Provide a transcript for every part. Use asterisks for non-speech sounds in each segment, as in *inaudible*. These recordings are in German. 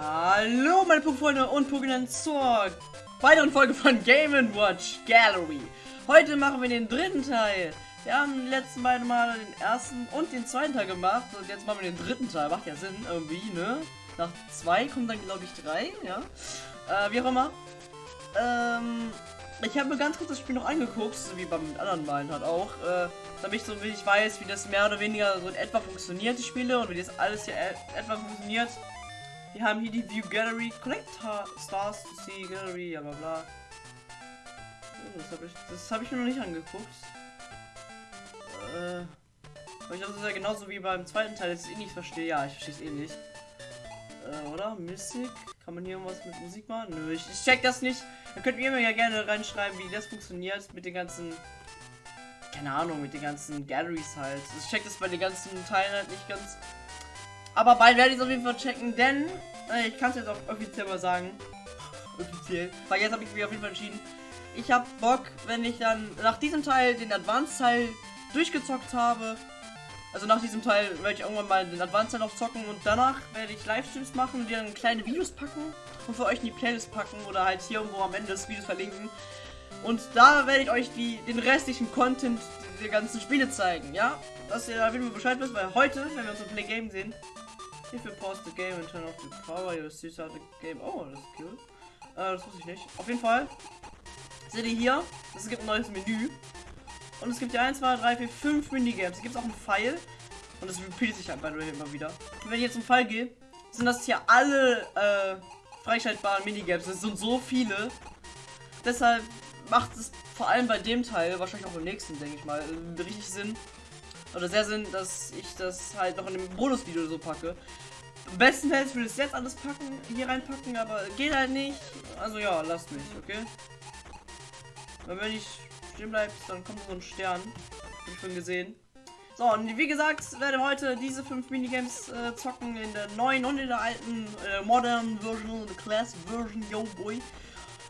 Hallo meine Pokéfreunde und Pokémon zur weiteren Folge von Game Watch Gallery. Heute machen wir den dritten Teil. Wir haben die letzten beiden Mal den ersten und den zweiten Teil gemacht und jetzt machen wir den dritten Teil. Macht ja Sinn irgendwie, ne? Nach zwei kommen dann glaube ich drei, ja. Äh, wie auch immer. Ähm, ich habe mir ganz kurz das Spiel noch angeguckt, so wie beim anderen Malen halt auch, äh, damit ich so wenig weiß, wie das mehr oder weniger so in etwa funktioniert, die Spiele und wie das alles hier e etwa funktioniert. Wir haben hier die View Gallery, Collect Stars to see Gallery, bla bla. Oh, das habe ich, hab ich mir noch nicht angeguckt. Äh, ich glaube, das ist ja genauso wie beim zweiten Teil, dass ich eh nicht verstehe. Ja, ich verstehe es eh nicht. Äh, oder? Mystic? Kann man hier irgendwas mit Musik machen? Nö, ich, ich check das nicht. Dann könnt ihr mir ja gerne reinschreiben, wie das funktioniert mit den ganzen keine Ahnung, mit den ganzen Galleries halt. Ich check das bei den ganzen Teilen halt nicht ganz. Aber bald werde ich es auf jeden Fall checken, denn äh, ich kann es jetzt auch offiziell mal sagen. offiziell. Weil jetzt habe ich mich auf jeden Fall entschieden. Ich habe Bock, wenn ich dann nach diesem Teil den Advanced-Teil durchgezockt habe. Also nach diesem Teil werde ich irgendwann mal den Advanced-Teil noch zocken und danach werde ich Livestreams machen und die dann kleine Videos packen und für euch in die Playlist packen oder halt hier irgendwo am Ende des Videos verlinken. Und da werde ich euch die, den restlichen Content der ganzen Spiele zeigen, ja? Dass ihr jeden Fall Bescheid wisst, weil heute, wenn wir uns im Play Game sehen, if you pause the game and turn off the power, you'll see start the game. Oh, das ist cool. Äh, das wusste ich nicht. Auf jeden Fall seht ihr hier, es gibt ein neues Menü. Und es gibt ja 1, 2, 3, 4, 5 Minigames. Hier gibt es auch einen Pfeil. Und das repeat sich halt bei immer wieder. Und wenn ich jetzt zum Fall gehe, sind das hier alle äh, freischaltbaren Minigames. Es sind so viele. Deshalb macht es vor allem bei dem Teil, wahrscheinlich auch im nächsten, denke ich mal, richtig Sinn. Oder sehr Sinn, dass ich das halt noch in dem Bonusvideo so packe. Am besten Fall würde ich es jetzt alles packen, hier reinpacken, aber geht halt nicht. Also ja, lasst mich, okay? Weil wenn ich stehen bleibt, dann kommt so ein Stern. Hab ich schon gesehen. So, und wie gesagt, werde heute diese fünf Minigames äh, zocken in der neuen und in der alten äh, Modern Version, Class Version, yo boy.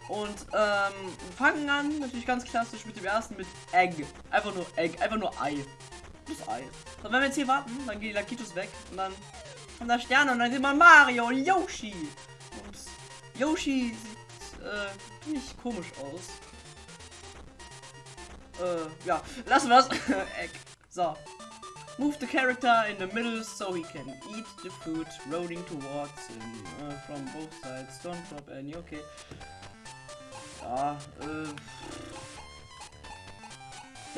Und ähm, fangen an, natürlich ganz klassisch mit dem ersten, mit Egg. Einfach nur Egg, einfach nur Ei. Das Ei. Und wenn wir jetzt hier warten, dann gehen die Lakitos weg und dann kommt da Sterne und dann sieht man Mario und Yoshi. Und Yoshi sieht äh, ziemlich komisch aus. Äh, ja, lassen wir es. Egg. So. Move the character in the middle so he can eat the food rolling towards him uh, from both sides. Don't drop any. Okay. Ja, äh,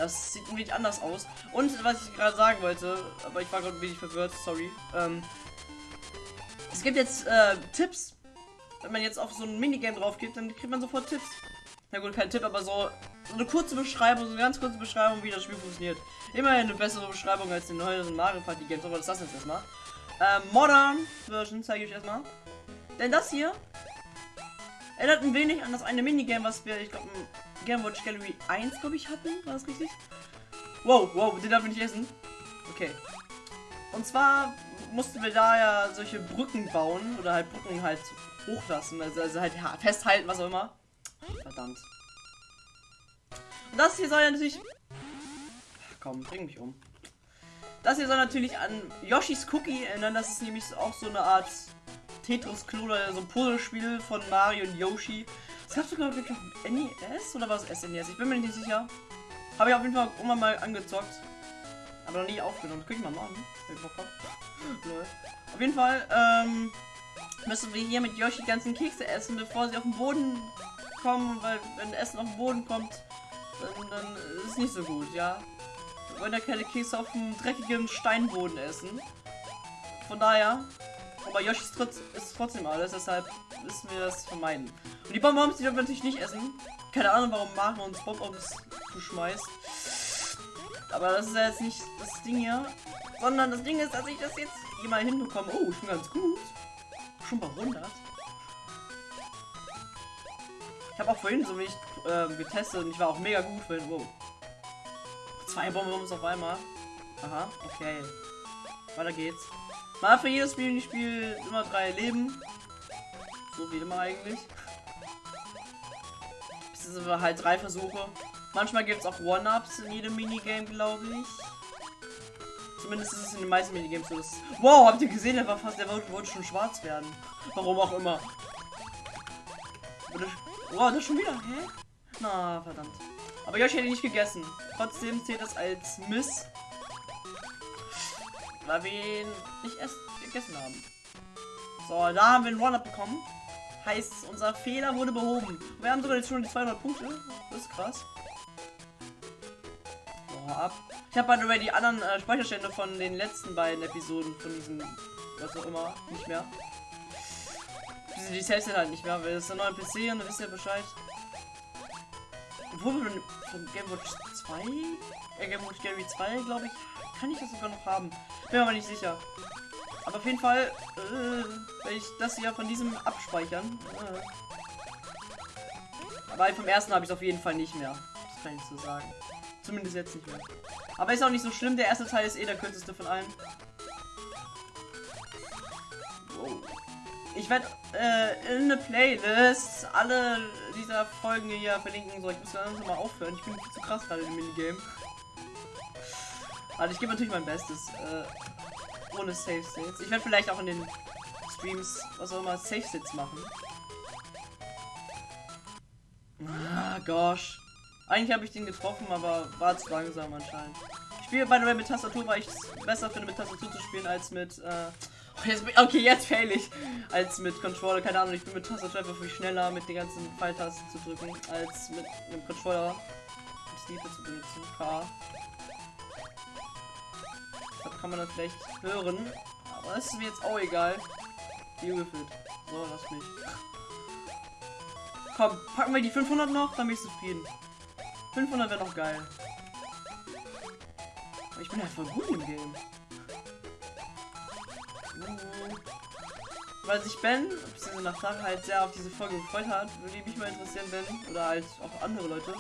das sieht wenig anders aus. Und was ich gerade sagen wollte, aber ich war gerade ein wenig verwirrt, sorry. Ähm, es gibt jetzt äh, Tipps. Wenn man jetzt auf so ein Minigame drauf geht, dann kriegt man sofort Tipps. Na gut, kein Tipp, aber so, so eine kurze Beschreibung, so eine ganz kurze Beschreibung, wie das Spiel funktioniert. Immerhin eine bessere Beschreibung als den neueren Mario Party Games, aber das lassen wir jetzt erstmal. Ähm, Modern Version zeige ich euch erstmal. Denn das hier Erinnert ein wenig an das eine Minigame, was wir, ich glaube, Game Watch Gallery 1, glaube ich, hatten. War das richtig? Wow, wow, den darf ich nicht essen. Okay. Und zwar mussten wir da ja solche Brücken bauen oder halt Brücken halt hochlassen, also, also halt festhalten, was auch immer. Verdammt. Und das hier soll ja natürlich... Ach, komm, bring mich um. Das hier soll natürlich an Yoshis Cookie erinnern. Das ist nämlich auch so eine Art Tetris-Klon oder so ein Puzzlespiel von Mario und Yoshi. Es gab sogar wirklich NES oder was SNES? Ich bin mir nicht sicher. Habe ich auf jeden Fall immer mal angezockt. Aber noch nie aufgenommen. Guck ich mal machen. *laughs* auf jeden Fall ähm, müssen wir hier mit Yoshi die ganzen Kekse essen, bevor sie auf den Boden kommen. Weil wenn Essen auf den Boden kommt, dann, dann ist es nicht so gut, ja. Wir wollen ja keine Kekse auf dem dreckigen Steinboden essen. Von daher aber Tritt ist trotzdem alles, deshalb müssen wir das vermeiden. Und die Bonbons, die dürfen wir natürlich nicht essen. Keine Ahnung, warum Mario uns Bonbons zuschmeißt. Aber das ist ja jetzt nicht das Ding hier. Sondern das Ding ist, dass ich das jetzt hier mal hinbekomme. Oh, ich bin ganz gut. Schon bei 100. Ich habe auch vorhin so wenig äh, getestet und ich war auch mega gut vorhin. Wow. Zwei Bonbons auf einmal. Aha, okay. Weiter geht's. Mal für jedes Spiel ich spiele immer drei Leben. So wie immer eigentlich. Das sind aber halt drei Versuche. Manchmal gibt es auch One-Ups in jedem Minigame, glaube ich. Zumindest ist es in den meisten Minigames so. Dass wow, habt ihr gesehen, der war fast, der wollte, wollte schon schwarz werden. Warum auch immer. Wow, das schon wieder. Hä? Na, verdammt. Aber Yoshi hätte nicht gegessen. Trotzdem zählt das als Miss. Weil wir ihn nicht erst gegessen haben. So, da haben wir einen One-Up bekommen. Heißt, unser Fehler wurde behoben. Wir haben sogar jetzt schon die 200 Punkte. Das ist krass. So, ab. Ich habe by the die anderen äh, Speicherstände von den letzten beiden Episoden von diesem, was auch immer, nicht mehr. Die, selbst halt nicht mehr, weil das ist ein neuer PC und dann wisst ihr Bescheid. Obwohl wir von Game Watch 2, äh, Game Watch Gary 2, glaube ich, kann ich das sogar noch haben. Bin aber nicht sicher. Aber auf jeden Fall äh, werde ich das hier von diesem abspeichern. Äh. Aber vom ersten habe ich es auf jeden Fall nicht mehr. Das kann ich so sagen. Zumindest jetzt nicht mehr. Aber ist auch nicht so schlimm. Der erste Teil ist eh der kürzeste von allen. Wow. Ich werde äh, in eine Playlist alle dieser Folgen hier verlinken. So, ich muss langsam mal aufhören. Ich bin zu krass gerade im Minigame. Also ich gebe natürlich mein Bestes. Äh, ohne Safe States. Ich werde vielleicht auch in den Streams, was auch immer, Safe States machen. Ah, gosh. Eigentlich habe ich den getroffen, aber war zu langsam anscheinend. Ich spiele bei der mit Tastatur, weil ich es besser finde, mit Tastatur zu spielen, als mit, äh, Jetzt, okay, jetzt fail ich. Als mit Controller, keine Ahnung, ich bin mit Tastatur einfach viel schneller mit den ganzen Pfeiltasten zu drücken, als mit einem Controller Sleeper zu benutzen. Das kann man dann vielleicht hören. Aber das ist mir jetzt auch egal. Wie gefühlt. So, lass mich. Komm, packen wir die 500 noch, dann bin ich zufrieden. 500 wäre noch geil. Ich bin einfach gut im Game. Weil sich Ben, beziehungsweise nach Sache halt sehr auf diese Folge gefreut hat, würde mich mal interessieren, Ben, oder halt auch andere Leute.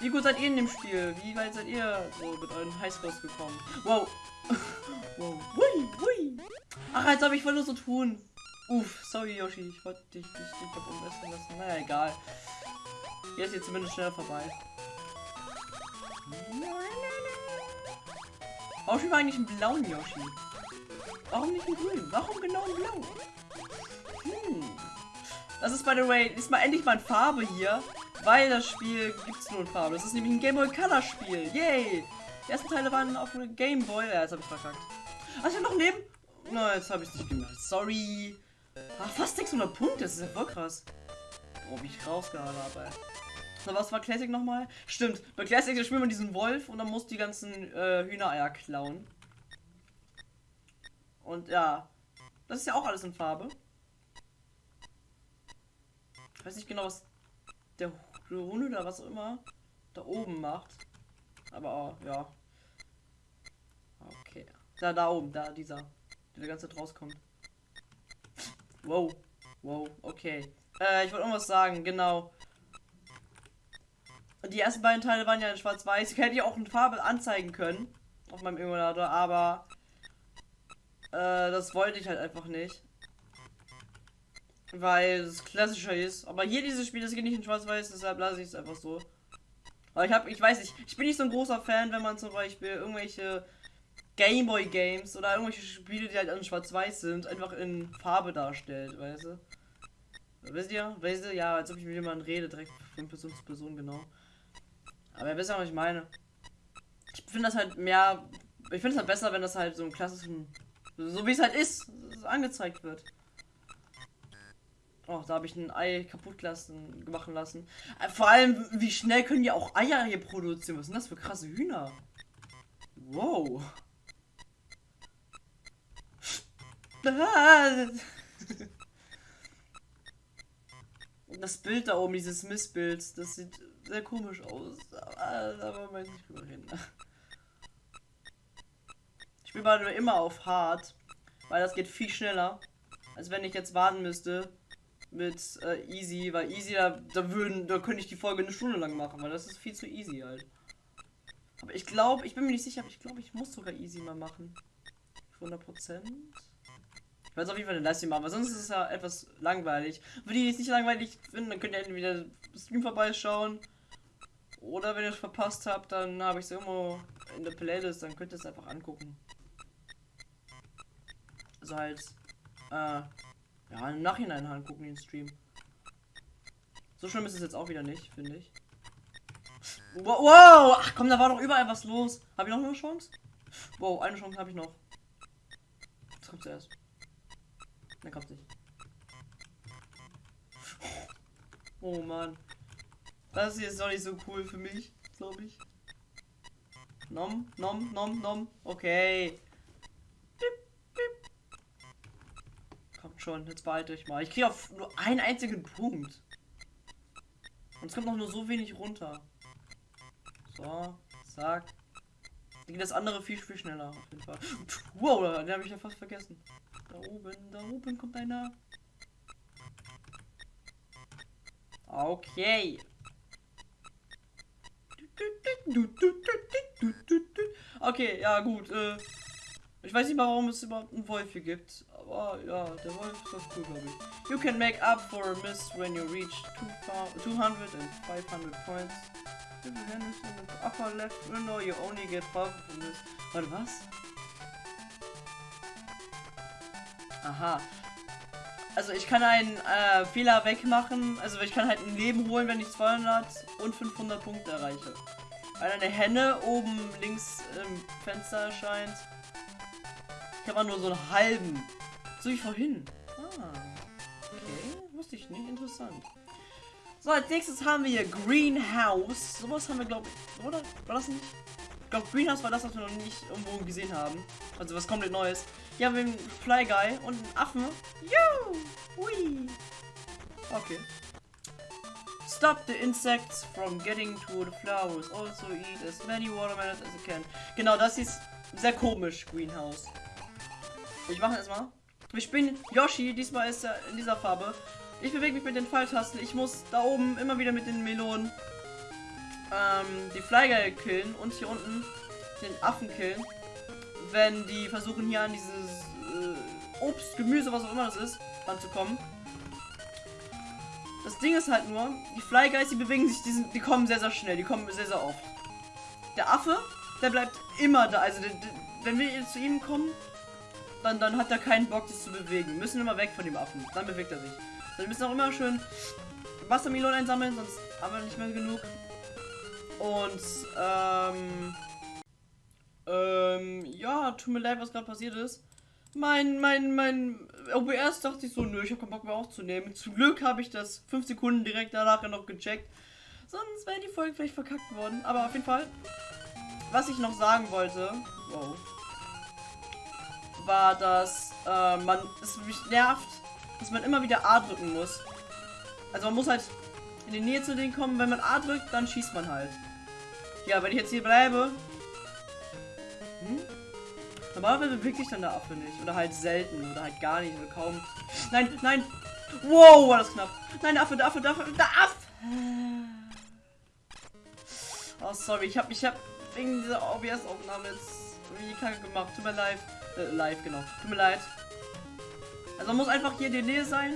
Wie gut seid ihr in dem Spiel? Wie weit seid ihr so mit euren Highscores gekommen? Wow. Wow. Hui, hui. Ach, als ob ich wollte so tun. Uff, sorry Yoshi, ich wollte dich nicht nicht lassen. Naja, egal. Jetzt ist jetzt zumindest schneller vorbei. Yoshi war eigentlich ein blauen Yoshi. Warum nicht ein grün? Warum genau ein blau? Hm. Das ist by the way, ist mal endlich mal in Farbe hier, weil das Spiel gibt es nur in Farbe. Das ist nämlich ein Game Boy Color Spiel. Yay! Die ersten Teile waren auf einem Game Boy. Ja, jetzt habe ich verkackt. Ach, ich habe noch neben. Na, jetzt habe ich nicht gemacht. Sorry. Ach, fast 600 Punkte. Das ist ja voll krass. Oh, wie ich rausgehauen habe. So, was war Classic nochmal? Stimmt. Bei Classic spielt man diesen Wolf und dann muss die ganzen äh, Hühnereier klauen. Und ja, das ist ja auch alles in Farbe. Ich weiß nicht genau, was der Hund oder was auch immer da oben macht. Aber oh, ja. Da, da oben, da, dieser. Der ganze rauskommt. Wow. Wow, okay. Äh, ich wollte irgendwas sagen, genau. Die ersten beiden Teile waren ja in schwarz-weiß. Ich hätte ja auch in Farbe anzeigen können. Auf meinem Emulator, aber äh, das wollte ich halt einfach nicht. Weil es klassischer ist. Aber hier dieses Spiel, das geht nicht in Schwarz-Weiß, deshalb lasse ich es einfach so. Aber ich habe, ich weiß nicht, ich bin nicht so ein großer Fan, wenn man zum Beispiel irgendwelche Gameboy Games oder irgendwelche Spiele, die halt in Schwarz-Weiß sind, einfach in Farbe darstellt, weißt du? Wisst ihr? Weißt du? Ja, als ob ich mit jemandem rede, direkt von Person zu Person, genau. Aber ihr wisst ja, was ich meine. Ich finde das halt mehr. Ich finde es halt besser, wenn das halt so ein klassischen so wie es halt ist, angezeigt wird. Oh, da habe ich ein Ei kaputt lassen, machen lassen. Äh, vor allem, wie schnell können die auch Eier hier produzieren? Was sind das für krasse Hühner? Wow. *laughs* Das Bild da oben, dieses Missbild, das sieht sehr komisch aus. Aber da wollen wir nicht drüber reden spiele nur immer auf hart, weil das geht viel schneller, als wenn ich jetzt warten müsste mit äh, easy, weil easy da, da würden, da könnte ich die Folge eine Stunde lang machen, weil das ist viel zu easy halt. Aber ich glaube, ich bin mir nicht sicher, aber ich glaube, ich muss sogar easy mal machen. 100 Prozent. Ich weiß auf jeden Fall eine Leistung machen, weil sonst ist es ja etwas langweilig. Für die, es nicht langweilig finden, dann könnt ihr entweder Stream vorbeischauen. Oder wenn ihr es verpasst habt, dann habe ich es irgendwo in der Playlist, dann könnt ihr es einfach angucken. Also halt, äh, ja, im Nachhinein halt gucken den Stream. So schlimm ist es jetzt auch wieder nicht, finde ich. Wow, wow! Ach komm, da war doch überall was los. Habe ich noch eine Chance? Wow, eine Chance habe ich noch. Was kommt zuerst? Ne, kommt nicht. Oh Mann. Das ist doch nicht so cool für mich, glaube ich. Nom, nom, nom, nom. Okay. Kommt schon, jetzt behalte ich mal. Ich kriege auf nur einen einzigen Punkt. Und es kommt noch nur so wenig runter. So, zack. Geht das andere viel, viel schneller auf jeden Fall. Wow, den habe ich ja fast vergessen. Da oben, da oben kommt einer. Okay. Okay, ja gut. Äh, ich weiß nicht mal, warum es überhaupt einen Wolf hier gibt. Aber ja, der ist ganz cool, glaube ich. You can make up for a miss when you reach 200 and 500 points. If you this in the upper left window, you only get half of this. Warte, was? Aha. Also ich kann einen äh, Fehler wegmachen. Also ich kann halt ein Leben holen, wenn ich 200 und 500 Punkte erreiche. Weil eine Henne oben links im Fenster erscheint. Ich habe nur so einen halben. So wie vorhin. Ah. Okay. Wusste ich nicht. Interessant. So, als nächstes haben wir hier Greenhouse. Sowas haben wir, glaube ich, oder? War das nicht? Ich glaube, Greenhouse war das, was wir noch nicht irgendwo gesehen haben. Also was komplett Neues. Hier haben wir einen Fly Guy und einen Affen. Juhu! Hui! Okay. Stop the insects from getting to the flowers. Also eat as many watermelons as you can. Genau, das ist sehr komisch, Greenhouse. Ich mache erstmal. Wir spielen Yoshi, diesmal ist er in dieser Farbe. Ich bewege mich mit den Pfeiltasten. Ich muss da oben immer wieder mit den Melonen ähm, die Flygeil killen und hier unten den Affen killen. Wenn die versuchen hier an dieses äh, Obst, Gemüse, was auch immer das ist, ranzukommen. Das Ding ist halt nur, die Flyguys, die bewegen sich, die, sind, die kommen sehr, sehr schnell, die kommen sehr, sehr oft. Der Affe, der bleibt immer da. Also, der, der, wenn wir zu ihm kommen, dann, dann hat er keinen Bock, sich zu bewegen. Wir müssen immer weg von dem Affen. Dann bewegt er sich. Wir müssen auch immer schön Wassermelonen einsammeln, sonst haben wir nicht mehr genug. Und, ähm, ähm, ja, tut mir leid, was gerade passiert ist. Mein, mein, mein OBS dachte ich so, nö, ich habe keinen Bock mehr aufzunehmen. Zum Glück habe ich das 5 Sekunden direkt danach noch gecheckt. Sonst wäre die Folge vielleicht verkackt worden. Aber auf jeden Fall, was ich noch sagen wollte, wow, war, dass äh, man es mich nervt, dass man immer wieder A drücken muss. Also man muss halt in die Nähe zu denen kommen. Wenn man A drückt, dann schießt man halt. Ja, wenn ich jetzt hier bleibe. Hm? Normalerweise bewegt sich dann der Affe nicht. Oder halt selten. Oder halt gar nicht. Oder kaum. Nein, nein. Wow, war das knapp. Nein, der Affe, der Affe, der Affe, der Affe. Oh, sorry. Ich hab, ich hab wegen dieser OBS-Aufnahme jetzt irgendwie kacke gemacht. Tut mir leid. Äh, live, genau. Tut mir leid. Also man muss einfach hier in der Nähe sein.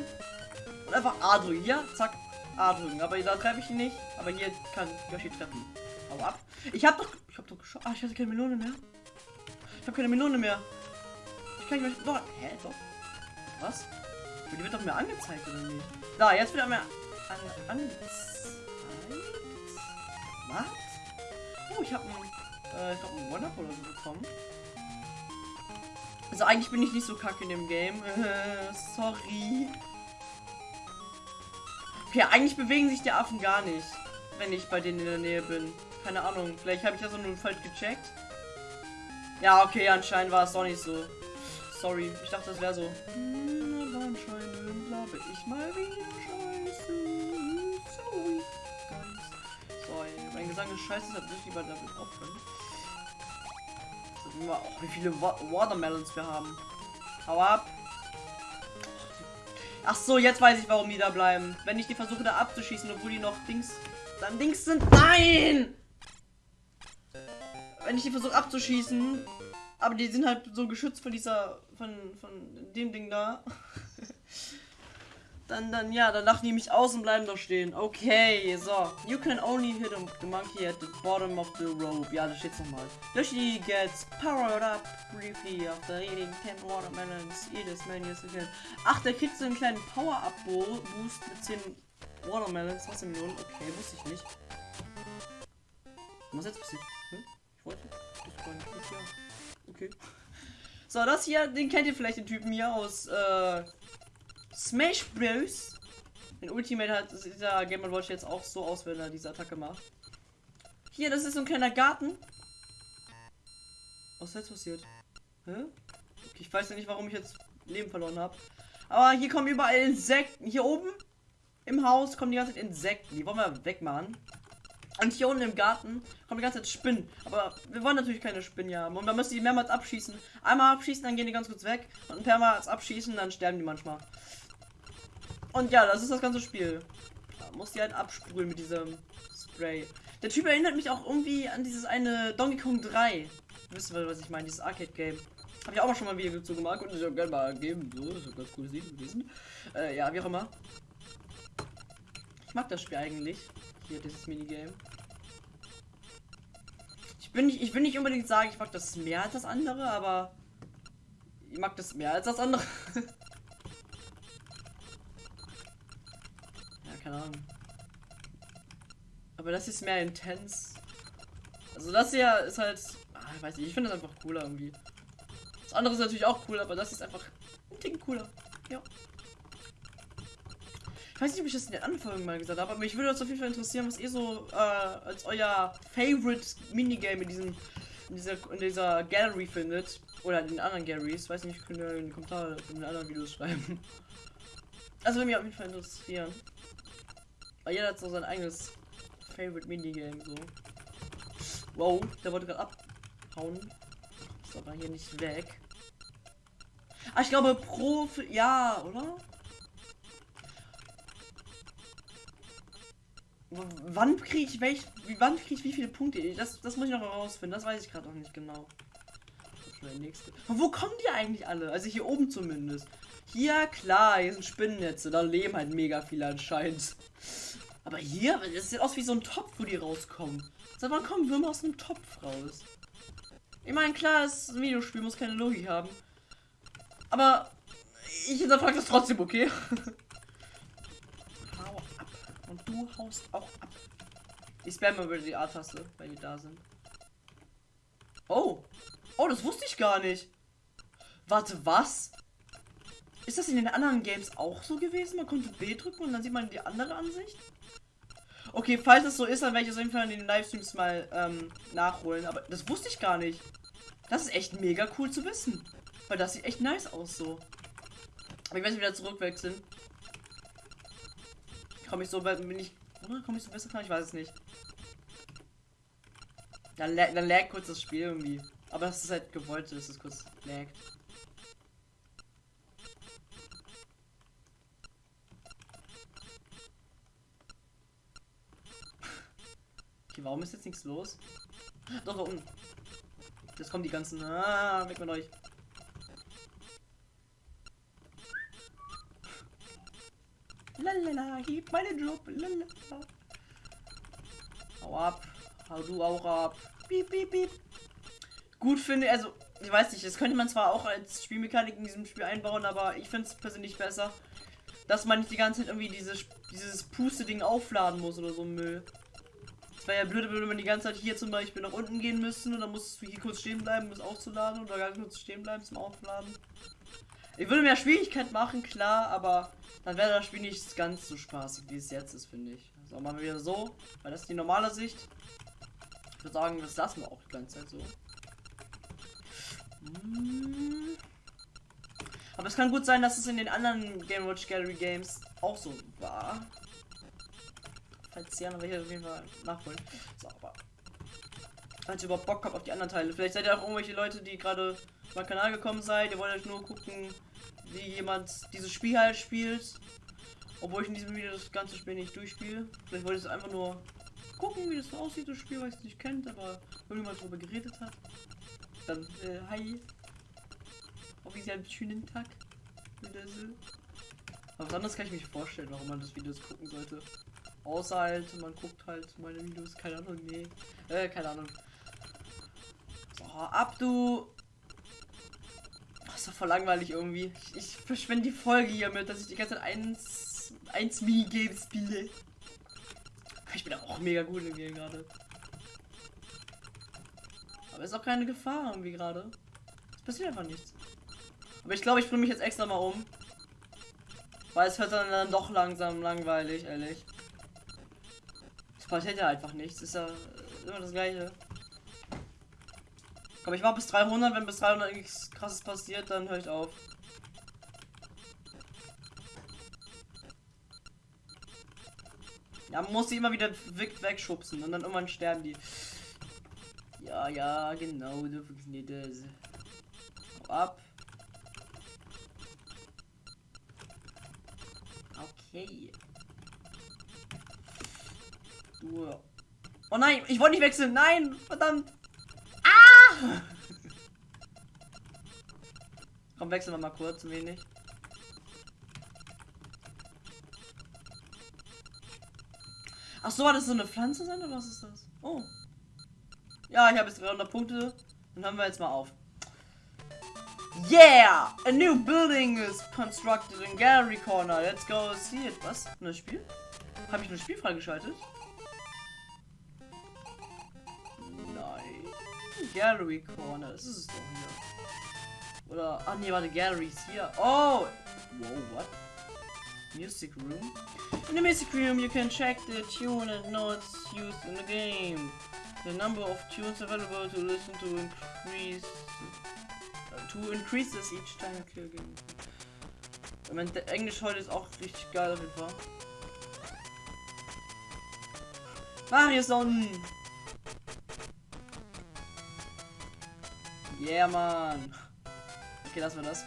Und einfach A drücken. Ja, zack. A drücken. Aber da treffe ich ihn nicht. Aber hier kann Yoshi treffen. Hau ab. Ich hab doch. Ich hab doch geschaut. Ah, ich hatte keine Melone mehr. Ich habe keine Melone mehr. Ich kann nicht mehr. Doch. Hä? Doch. Was? Die wird doch mehr angezeigt, oder nicht? Da, jetzt wird er mehr an, angezeigt. Was? Oh, ich habe einen, äh, ich glaube einen Wonderful oder so bekommen. Also eigentlich bin ich nicht so kacke in dem Game. Äh, sorry. Okay, eigentlich bewegen sich die Affen gar nicht, wenn ich bei denen in der Nähe bin. Keine Ahnung, vielleicht habe ich das nur falsch gecheckt. Ja, okay, anscheinend war es doch nicht so. Sorry, ich dachte, das wäre so. Aber anscheinend glaube ich mal wieder scheiße. Sorry. Sorry, mein Gesang ist scheiße, hat nicht lieber damit aufhören. Oh, wie viele Wa Watermelons wir haben. Hau ab. Ach so, jetzt weiß ich, warum die da bleiben. Wenn ich die versuche da abzuschießen, obwohl die noch Dings... Dann Dings sind... Nein! Wenn ich die versuche abzuschießen, aber die sind halt so geschützt von dieser... Von, von dem Ding da. Dann, dann, ja, dann lachen die mich aus und bleiben da stehen. Okay, so. You can only hit the monkey at the bottom of the rope. Ja, da steht's nochmal. Yoshi gets powered up briefly after eating 10 watermelons. Eat as many as you can. Ach, der kriegt so einen kleinen Power-Up-Boost mit 10 Watermelons. Was im Minuten? Okay, wusste ich nicht. Was jetzt passiert? Hm? Ich wollte. Das war nicht. Okay. So, das hier, den kennt ihr vielleicht, den Typen hier aus, äh, Smash Bros. In Ultimate hat dieser Game Watch jetzt auch so aus, wenn er diese Attacke macht. Hier, das ist so ein kleiner Garten. Was ist jetzt passiert? Hä? Okay, ich weiß ja nicht, warum ich jetzt Leben verloren habe. Aber hier kommen überall Insekten. Hier oben im Haus kommen die ganze Zeit Insekten. Die wollen wir wegmachen. Und hier unten im Garten kommen die ganze Zeit Spinnen. Aber wir wollen natürlich keine Spinnen haben. Und man müssen die mehrmals abschießen. Einmal abschießen, dann gehen die ganz kurz weg. Und ein paar Mal abschießen, dann sterben die manchmal. Und ja, das ist das ganze Spiel. Da muss die halt absprühen mit diesem Spray. Der Typ erinnert mich auch irgendwie an dieses eine Donkey Kong 3. Wisst ihr, was ich meine? Dieses Arcade-Game. Habe ich auch mal schon mal ein Video dazu gemacht und ich auch gerne mal geben. So, das ist ein ganz cooles Video gewesen. Äh, ja, wie auch immer. Ich mag das Spiel eigentlich. Hier, dieses Minigame. Ich bin nicht, ich will nicht unbedingt sagen, ich mag das mehr als das andere, aber ich mag das mehr als das andere. *laughs* keine Ahnung. Aber das ist mehr intens. Also das hier ist halt, ah, ich weiß nicht, ich finde das einfach cooler irgendwie. Das andere ist natürlich auch cool, aber das ist einfach ein Ticken cooler. Ja. Ich weiß nicht, ob ich das in den Anfang mal gesagt habe, aber mich würde das auf jeden Fall interessieren, was ihr so äh, als euer Favorite Minigame in diesem in dieser in dieser Gallery findet oder in den anderen Galleries. Weiß nicht, könnt ihr in den Kommentaren in den anderen Videos schreiben. Also würde mich auf jeden Fall interessieren. Weil jeder hat so sein eigenes Favorite Minigame so. Wow, der wollte gerade abhauen. Ist aber hier nicht weg. Ah, ich glaube pro ja, oder? W wann kriege ich welch wann kriege ich wie viele Punkte? Das, das muss ich noch herausfinden. Das weiß ich gerade noch nicht genau. Wo kommen die eigentlich alle? Also hier oben zumindest. Hier, klar, hier sind Spinnennetze. Da leben halt mega viele anscheinend. Aber hier, das sieht aus wie so ein Topf, wo die rauskommen. Sag mal, kommen Würmer aus einem Topf raus. Ich meine, klar, es ist ein Videospiel, muss keine Logik haben. Aber ich hinterfrage das trotzdem, okay? *laughs* Hau ab. Und du haust auch ab. Ich spamme über die A-Taste, weil die da sind. Oh. Oh, das wusste ich gar nicht. Warte, was? Ist das in den anderen Games auch so gewesen? Man konnte B drücken und dann sieht man die andere Ansicht? Okay, falls es so ist, dann werde ich es auf jeden Fall in den Livestreams mal ähm, nachholen. Aber das wusste ich gar nicht. Das ist echt mega cool zu wissen. Weil das sieht echt nice aus so. Aber ich werde wieder zurückwechseln. Komme ich so bin ich. Oder komme ich so besser kann? Ich weiß es nicht. Dann, dann lag kurz das Spiel irgendwie. Aber das ist halt gewollt, dass es kurz laggt. Okay, warum ist jetzt nichts los? Doch, unten. Jetzt kommen die ganzen. Ah, weg mit euch. Lalala, gib meinen Job. Lalala. Hau ab. Hau du auch ab. Piep, piep, piep. Gut finde, also, ich weiß nicht, das könnte man zwar auch als Spielmechanik in diesem Spiel einbauen, aber ich finde es persönlich besser, dass man nicht die ganze Zeit irgendwie dieses, dieses Puste-Ding aufladen muss oder so Müll wäre ja blöd, wenn man die ganze Zeit hier zum Beispiel nach unten gehen müsste und dann musst du hier kurz stehen bleiben, um es aufzuladen oder gar kurz stehen bleiben zum Aufladen. Ich würde mehr Schwierigkeit machen, klar, aber dann wäre das Spiel nicht ganz so spaßig, wie es jetzt ist, finde ich. So, machen wir wieder so, weil das ist die normale Sicht. Ich würde sagen, das lassen wir auch die ganze Zeit so. Hm. Aber es kann gut sein, dass es in den anderen Game Watch Gallery Games auch so war falls dann werde ich auf jeden Fall nachholen. So. Falls ihr überhaupt Bock habt auf die anderen Teile. Vielleicht seid ihr auch irgendwelche Leute, die gerade auf meinen Kanal gekommen seid. Ihr wollt euch nur gucken, wie jemand dieses Spiel halt spielt. Obwohl ich in diesem Video das ganze Spiel nicht durchspiele. Vielleicht wollt ihr es einfach nur gucken, wie das so aussieht, das Spiel, weil ihr es nicht kennt, aber irgendjemand darüber geredet hat. Dann, äh, hi. Auf einen schönen Tag. Wieder so. Aber was anderes kann ich mich vorstellen, warum man das Videos gucken sollte. Außer halt, man guckt halt meine Videos, keine Ahnung, nee. Äh, keine Ahnung. So, ab du. Das ist doch voll langweilig irgendwie. Ich, ich verschwende die Folge hiermit, dass ich die ganze Zeit eins, eins Minigames spiele. Ich bin auch mega gut im Game gerade. Aber ist auch keine Gefahr irgendwie gerade. Es passiert einfach nichts. Aber ich glaube, ich bringe mich jetzt extra mal um. Weil es wird dann, dann doch langsam langweilig, ehrlich. Passiert ja einfach nichts. Ist ja immer das gleiche. Komm, ich war bis 300. Wenn bis 300 nichts krasses passiert, dann höre ich auf. Ja, man muss sie immer wieder weg wegschubsen und dann irgendwann sterben die. Ja, ja, genau, so funktioniert das. Hau ab. Okay. Du. Oh nein, ich wollte nicht wechseln. Nein, verdammt. Ah! Komm, wechseln wir mal kurz ein wenig. Ach so, war das so eine Pflanze sein oder was ist das? Oh. Ja, ich habe jetzt 300 Punkte. Dann haben wir jetzt mal auf. Yeah! A new building is constructed in Gallery Corner. Let's go see it. Was? Neues Spiel? Habe ich ein Spiel freigeschaltet? Gallery Corner. Das ist es doch hier. Oder. Ach nee, warte, Gallery ist hier. Oh! Wow, what? Music room. In the music room, you can check the tune and notes used in the game. The number of tunes available to listen to increase uh, to increases each time you kill game. Ich meine, der Englisch heute ist auch richtig geil auf jeden Fall. Mario Son! Yeah, man. Okay, lassen wir das.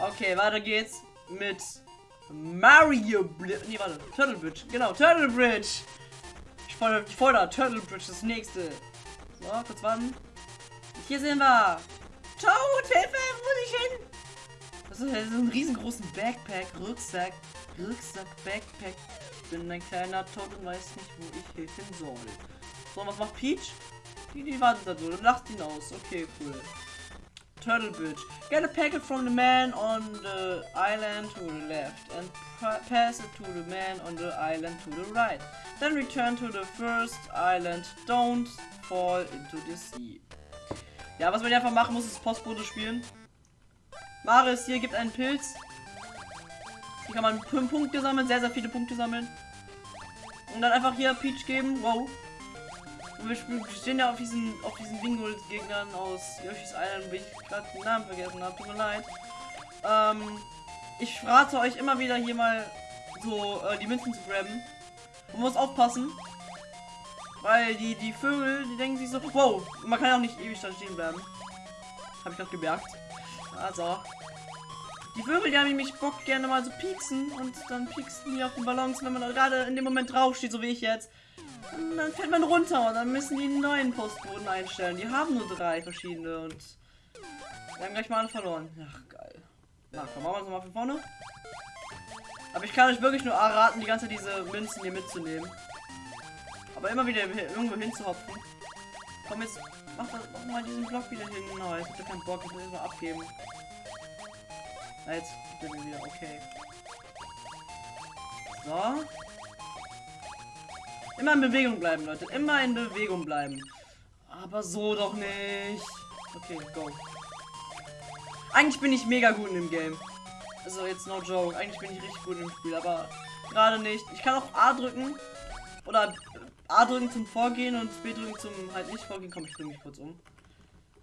okay, weiter geht's mit Mario Bridge. Nee, warte. Turtle Bridge. Genau, Turtle Bridge. Ich fordere, ich fordere Turtle Bridge das nächste. So, kurz warten. Hier sind wir. Toad, Hilfe, wo muss ich hin? Das ist, das ist ein riesengroßen Backpack, Rucksack, Rucksack, Backpack. Bin ein kleiner Toad und weiß nicht, wo ich hin soll. So, was macht Peach? Die, die wartet da so, lacht ihn aus. Okay, cool. Turtle Bridge. Get a packet from the man on the island to the left and pass it to the man on the island to the right. Then return to the first island. Don't fall into the sea. Ja, was man einfach machen muss, ist Postbote spielen. Maris hier gibt einen Pilz. Hier kann man 5 Punkte sammeln, sehr, sehr viele Punkte sammeln. Und dann einfach hier Peach geben. Wow. Wir stehen ja auf diesen, auf diesen Bingo-Gegnern aus Yoshi's Island, wo ich gerade den Namen vergessen habe. Tut mir leid. Ähm, ich rate euch immer wieder hier mal so äh, die Münzen zu grabben. Man muss aufpassen. Weil die, die Vögel, die denken sich so, wow, man kann ja auch nicht ewig da stehen bleiben. Habe ich gerade gemerkt. Also. Die Vögel, die haben nämlich Bock gerne mal so pieksen und dann pieksen die auf den Ballons, wenn man gerade in dem Moment draufsteht, so wie ich jetzt. Und dann fällt man runter und dann müssen die einen neuen Postboden einstellen. Die haben nur drei verschiedene und wir haben gleich mal alle verloren. Ach, geil. Na, komm, machen wir es mal von vorne. Aber ich kann euch wirklich nur raten, die ganze diese Münzen hier mitzunehmen. Aber immer wieder irgendwo hinzuhopfen. Komm jetzt, mach, das, mach mal diesen Block wieder hin. No, jetzt hat er keinen Bock, ich will mal abgeben. Na, jetzt gibt er wieder, okay. So. Immer in Bewegung bleiben, Leute. Immer in Bewegung bleiben. Aber so doch nicht. Okay, go. Eigentlich bin ich mega gut in dem Game. Also jetzt no joke. Eigentlich bin ich richtig gut im Spiel, aber gerade nicht. Ich kann auch A drücken. Oder A drücken zum Vorgehen und B drücken zum halt nicht vorgehen. Komm, ich bringe mich kurz um.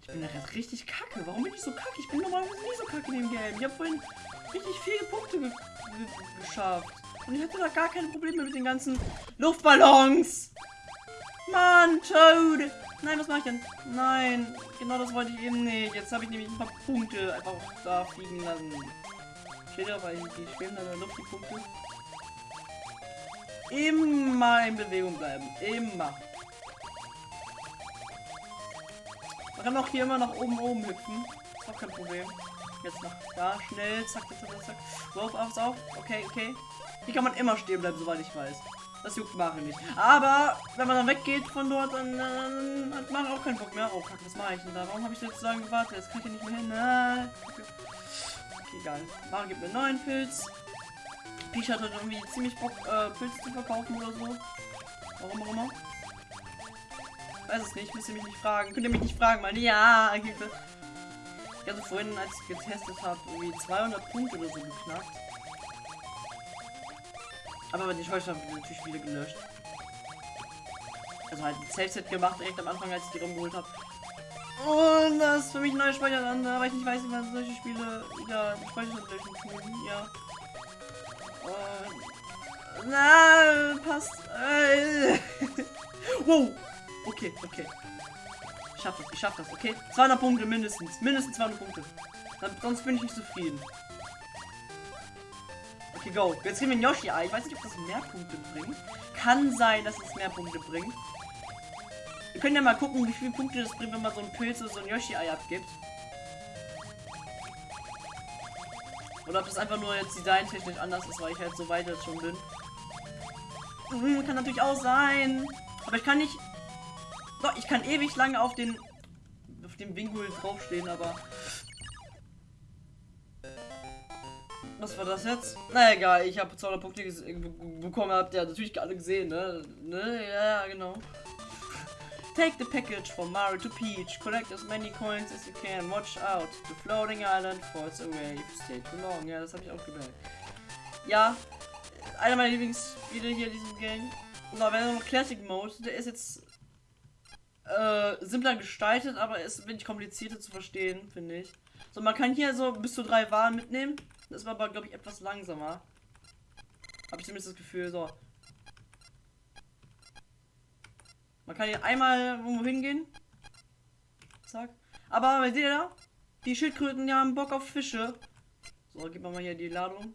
Ich bin ja richtig kacke. Warum bin ich so kacke? Ich bin normalerweise nie so kacke in dem Game. Ich habe vorhin richtig viele Punkte ge ge geschafft. Und ich hatte da gar keine Probleme mit den ganzen Luftballons. Mann, Toad. Nein, was mache ich denn? Nein, genau das wollte ich eben nicht. Jetzt habe ich nämlich ein paar Punkte einfach da fliegen lassen. Steht ja, weil die schweben in der Luft, die Punkte. Immer in Bewegung bleiben. Immer. Man kann auch hier immer nach oben, oben hüpfen. Ist auch kein Problem. Jetzt noch da, schnell, zack, zack, zack, zack. So, auf, auf. Okay, okay. Hier kann man immer stehen bleiben, soweit ich weiß. Das juckt Mario nicht. Aber wenn man dann weggeht von dort, dann äh, hat Mario auch keinen Bock mehr. Oh, kacke, was mache ich denn da? Warum habe ich jetzt so lange gewartet? Jetzt kann ich ja nicht mehr hin. Ah, okay. egal. Mario gibt mir einen neuen Pilz. Peach hat halt irgendwie ziemlich Bock, äh, Pilze zu verkaufen oder so. Warum auch immer. Weiß es nicht, müsst ihr mich nicht fragen. Könnt ihr mich nicht fragen, meine ja, Hilfe. Ich hatte vorhin, als ich getestet habe, irgendwie 200 Punkte oder so geknackt. Aber die Scheuße haben natürlich wieder gelöscht. Also halt ein Safe-Set gemacht, direkt am Anfang, als ich die rumgeholt habe. Und das ist für mich ein neuer Speicherland, weil ich nicht weiß, wie man solche Spiele wieder die Speicherland löschen tun. Ja. Und, na, passt. Äh. *laughs* wow. Okay, okay. Ich schaff das, ich schaff das, okay? 200 Punkte mindestens. Mindestens 200 Punkte. Dann, sonst bin ich nicht zufrieden. Okay, go. Jetzt kriegen wir ein Yoshi-Ei. Ich weiß nicht, ob das mehr Punkte bringt. Kann sein, dass es mehr Punkte bringt. Wir können ja mal gucken, wie viele Punkte das bringt, wenn man so ein Pilz oder so ein Yoshi-Ei abgibt. Oder ob das einfach nur jetzt designtechnisch anders ist, weil ich halt so weit jetzt schon bin. Mhm, kann natürlich auch sein. Aber ich kann nicht... Doch, ich kann ewig lange auf den... auf dem Winkel draufstehen, aber... Was war das jetzt? Na egal, ich habe 200 Punkte bekommen, habt ihr natürlich alle gesehen, ne? ne? Ja, genau. Take the package from Mario to Peach. Collect as many coins as you can. Watch out. The floating island falls away if you stay too long. Ja, das habe ich auch gemerkt. Ja, einer meiner Lieblingsspiele hier in diesem Game. Und da wäre noch Classic Mode. Der ist jetzt äh, simpler gestaltet, aber ist ein wenig komplizierter zu verstehen, finde ich. So, man kann hier so bis zu drei Waren mitnehmen. Das war aber, glaube ich, etwas langsamer. Habe ich zumindest das Gefühl. So. Man kann hier einmal irgendwo hingehen. Zack. Aber seht ihr da? Die Schildkröten, die haben Bock auf Fische. So, gib mal hier die Ladung.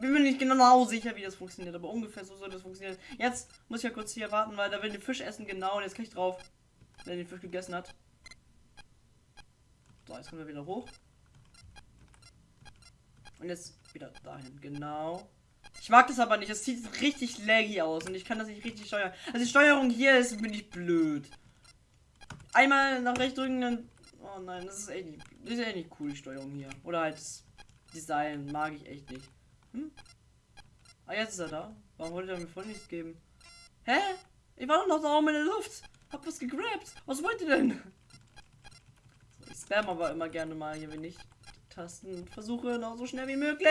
Bin mir nicht genau sicher, wie das funktioniert, aber ungefähr so soll das funktionieren. Jetzt muss ich ja kurz hier warten, weil da will den Fisch essen, genau, und jetzt kann ich drauf, wenn er den Fisch gegessen hat. So, jetzt kommen wir wieder hoch. Und jetzt wieder dahin. Genau. Ich mag das aber nicht. Das sieht richtig laggy aus und ich kann das nicht richtig steuern. Also die Steuerung hier ist bin ich blöd. Einmal nach rechts drücken, dann. Oh nein, das ist echt nicht. Das ist echt nicht cool, die Steuerung hier. Oder halt das Design mag ich echt nicht. Hm? Ah, jetzt ist er da. Warum wollte er mir voll nichts geben? Hä? Ich war doch noch da oben in der Luft. Hab was gegrabt. Was wollt ihr denn? So, ich spam aber immer gerne mal hier, wenn ich Tasten und versuche noch so schnell wie möglich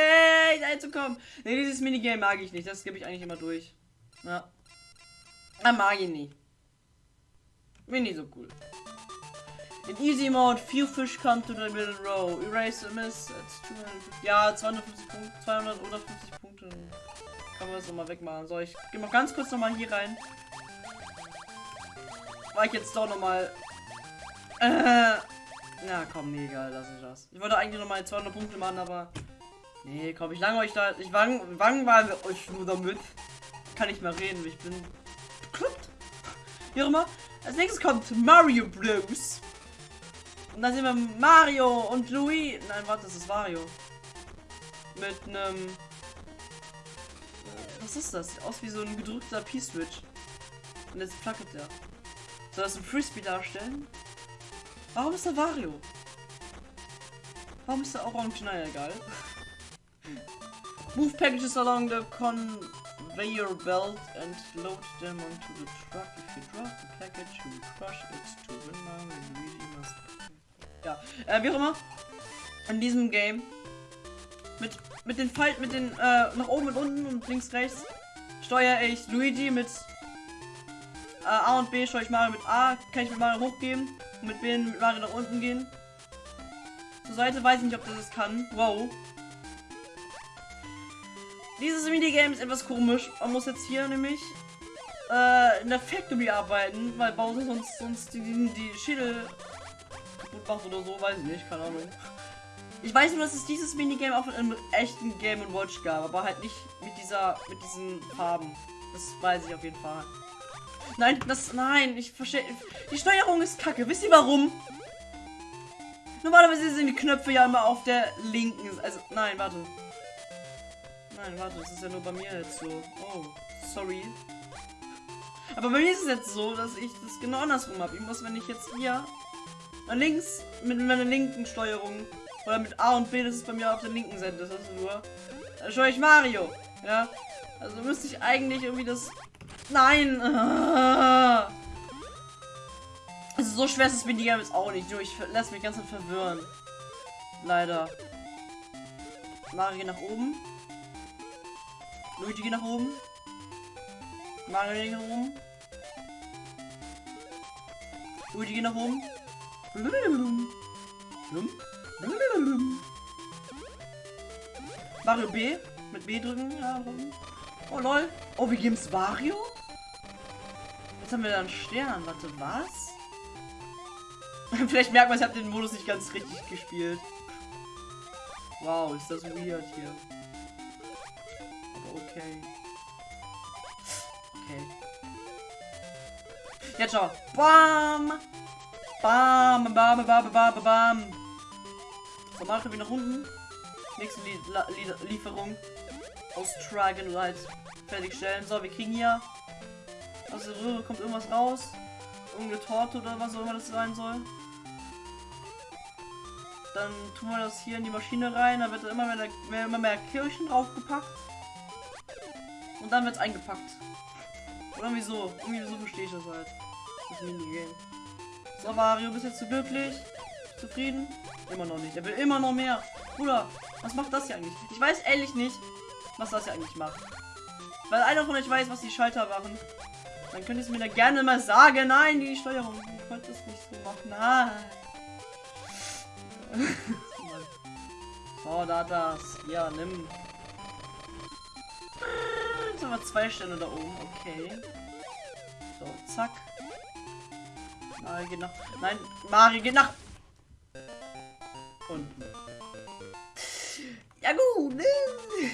einzukommen. Ne, dieses Minigame mag ich nicht. Das gebe ich eigentlich immer durch. Ja. Ah, mag ich nicht. Bin so cool. In Easy Mode, few fish come to the middle row. Erase the miss. Ja, 250 Punkte, 250 Punkte. Kann man das nochmal wegmachen. So, ich gehe mal ganz kurz nochmal hier rein. War ich jetzt doch nochmal. Äh, na komm, nee, egal, lass ich das. Ich wollte eigentlich noch mal 200 Punkte machen, aber... Nee, komm, ich lange euch da... Ich wang, wang war euch nur damit. Kann nicht mehr reden, ich bin... Bekloppt. Wie auch immer. Als nächstes kommt Mario Bros. Und dann sehen wir Mario und Louis. Nein, warte, das ist Mario. Mit einem... Was ist das? Sieht aus wie so ein gedrückter P-Switch. Und jetzt placket er. Soll das ein Frisbee darstellen? Warum ist der Wario? Warum ist der orange? Naja, egal. Move packages along the conveyor belt and load them onto the truck. If you drop the package, you crush it to win. Ja, äh, wie auch immer. In diesem Game. Mit, mit den Falten, mit den, äh, nach oben und unten und links, rechts steuere ich Luigi mit äh, A und B steuere ich Mario mit A, kann ich mit Mario hochgeben mit B mit Mario nach unten gehen. Zur Seite weiß ich nicht, ob das es kann. Wow. Dieses Minigame ist etwas komisch. Man muss jetzt hier nämlich äh, in der Factory arbeiten, weil Bowser sonst, sonst die, die Schädel kaputt macht oder so, weiß ich nicht, keine Ahnung. Ich weiß nur, dass es dieses Minigame auch in einem echten Game Watch gab, aber halt nicht mit dieser, mit diesen Farben. Das weiß ich auf jeden Fall. Nein, das. Nein, ich verstehe. Die Steuerung ist kacke. Wisst ihr warum? Normalerweise sind die Knöpfe ja immer auf der linken. Also, nein, warte. Nein, warte, das ist ja nur bei mir jetzt so. Oh, sorry. Aber bei mir ist es jetzt so, dass ich das genau andersrum habe. Ich muss, wenn ich jetzt hier nach links mit meiner linken Steuerung oder mit A und B, das ist bei mir auf der linken Seite, das ist nur. Da steuere ich Mario. Ja. Also müsste ich eigentlich irgendwie das. Nein! *laughs* Also so schwer ist das Minigame jetzt auch nicht. Nur ich lasse mich ganz verwirren. Leider. Mario geht nach oben. Luigi geht nach oben. Mario geht nach oben. Luigi geht nach oben. Mario B. Mit B drücken. Ja, oh lol. Oh, wir geben es Mario? Jetzt haben wir da einen Stern. Warte, was? *laughs* Vielleicht merkt man, ich habe den Modus nicht ganz richtig gespielt. Wow, ist das weird hier. Okay. Okay. Jetzt schau. Bam! Bam, bam, bam, bam, bam. So, machen wir nach unten. Nächste Lie Lie Lieferung. Aus Dragon halt fertigstellen. So, wir kriegen hier. Aus der Röhre kommt irgendwas raus. Irgendeine Torte oder was auch immer das sein soll. Dann tun wir das hier in die Maschine rein. Da wird immer mehr, immer mehr Kirchen draufgepackt. Und dann wird es eingepackt. Oder irgendwie so. Irgendwie so verstehe ich das halt. Das Minigame. So, Mario, bist jetzt zu glücklich? Zufrieden? Immer noch nicht. Er will immer noch mehr. Bruder, was macht das hier eigentlich? Ich weiß ehrlich nicht, was das hier eigentlich macht. Weil einer von euch weiß, was die Schalter machen. Dann könnt ihr es mir da gerne mal sagen. Nein, die Steuerung. Ich wollte das nicht so machen. Nein. so, da das. Ja, nimm. Jetzt haben wir zwei Stände da oben. Okay. So, zack. Mario geht nach. Nein, Mario geht nach. Unten. Ja gut. Ne?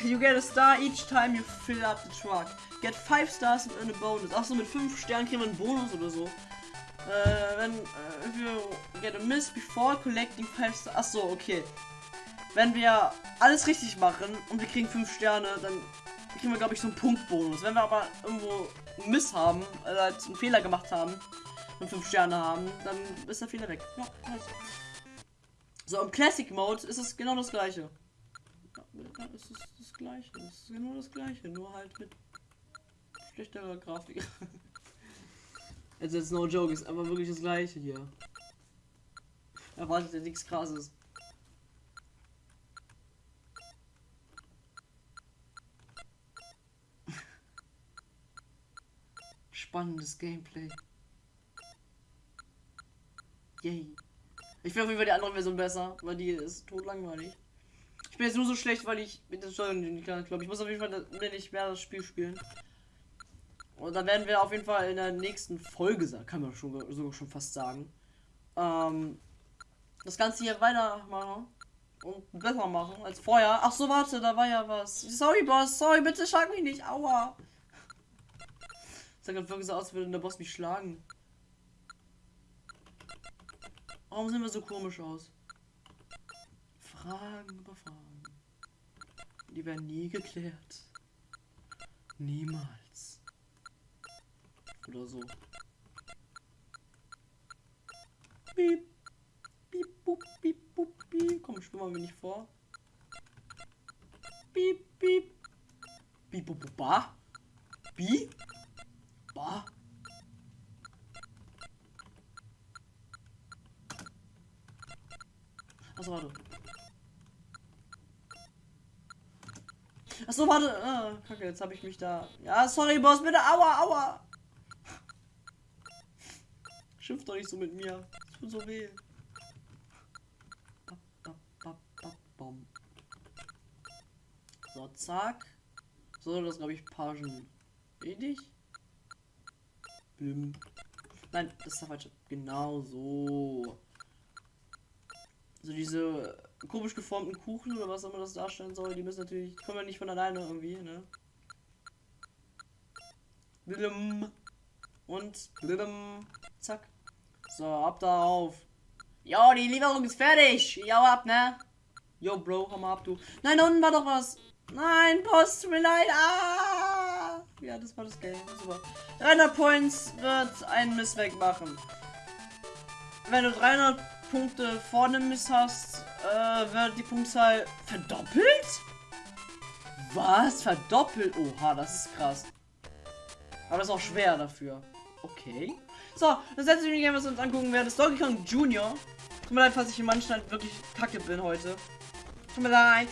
You get a star each time you fill up the truck. Get 5 stars and earn a bonus. Achso, mit 5 Sternen kriegen wir einen Bonus oder so. Äh, wenn, äh, you get a miss before collecting 5 stars. Achso, okay. Wenn wir alles richtig machen und wir kriegen 5 Sterne, dann kriegen wir, glaube ich, so einen Punktbonus. Wenn wir aber irgendwo Miss haben, also einen Fehler gemacht haben, und 5 Sterne haben, dann ist der Fehler weg. Ja, nice. So, im Classic Mode ist es genau das gleiche. Es ist das gleiche. Es ist genau das gleiche, nur halt mit schlechterer Grafik. also *laughs* jetzt no joke, ist aber wirklich das gleiche hier. Erwartet ja nichts krasses. *laughs* Spannendes Gameplay. Yay. Ich finde auf jeden Fall die andere Version besser, weil die ist tot langweilig. Ich bin jetzt nur so schlecht, weil ich mit der Steuerung nicht kann. Glaube, ich muss auf jeden Fall nicht mehr das Spiel spielen. Und dann werden wir auf jeden Fall in der nächsten Folge, kann man schon, sogar schon fast sagen, ähm, das Ganze hier weitermachen und besser machen als vorher. Ach so, warte, da war ja was. Sorry, Boss, sorry, bitte schlag mich nicht, aua. Das *laughs* sah gerade wirklich so aus, als würde der Boss mich schlagen. Warum sehen wir so komisch aus? Fragen über Fragen. Die werden nie geklärt. Niemals. Oder so. Piep. Piep, bup, piep, bup, piep. Komm, spiel mal mir nicht vor. Piep, piep. Piep, bup, ba. Bi. Ba. Achso, warte. Achso, warte. Ah, kacke, jetzt habe ich mich da. Ja, sorry, Boss, bitte. Aua, aua. Schimpf doch nicht so mit mir. Es tut so weh. So, zack. So, das glaube ich Pagen. Wenig. Blim. Nein, das ist der falsche. Genau so so diese komisch geformten Kuchen oder was auch immer das darstellen soll, die müssen natürlich, kommen ja nicht von alleine irgendwie, ne? Willem. Und blum, zack. So, ab darauf. Jo, die Lieferung ist fertig. Jo, ab, ne? Jo, Bro, komm mal ab, du. Nein, da unten war doch was. Nein, Post, mir leid. Ah! Ja, das war das Game. Super. 300 Points wird einen Miss wegmachen. Wenn du 300 Punkte vorne Miss hast, äh, wird die Punktzahl verdoppelt? Was? Verdoppelt? Oha, das ist krass. Aber das ist auch schwer dafür. Okay. So, das letzte Minigame, was wir uns angucken werden, ist Donkey Kong Junior. Tut mir leid, falls ich in manchen halt wirklich kacke bin heute. Tut mir leid.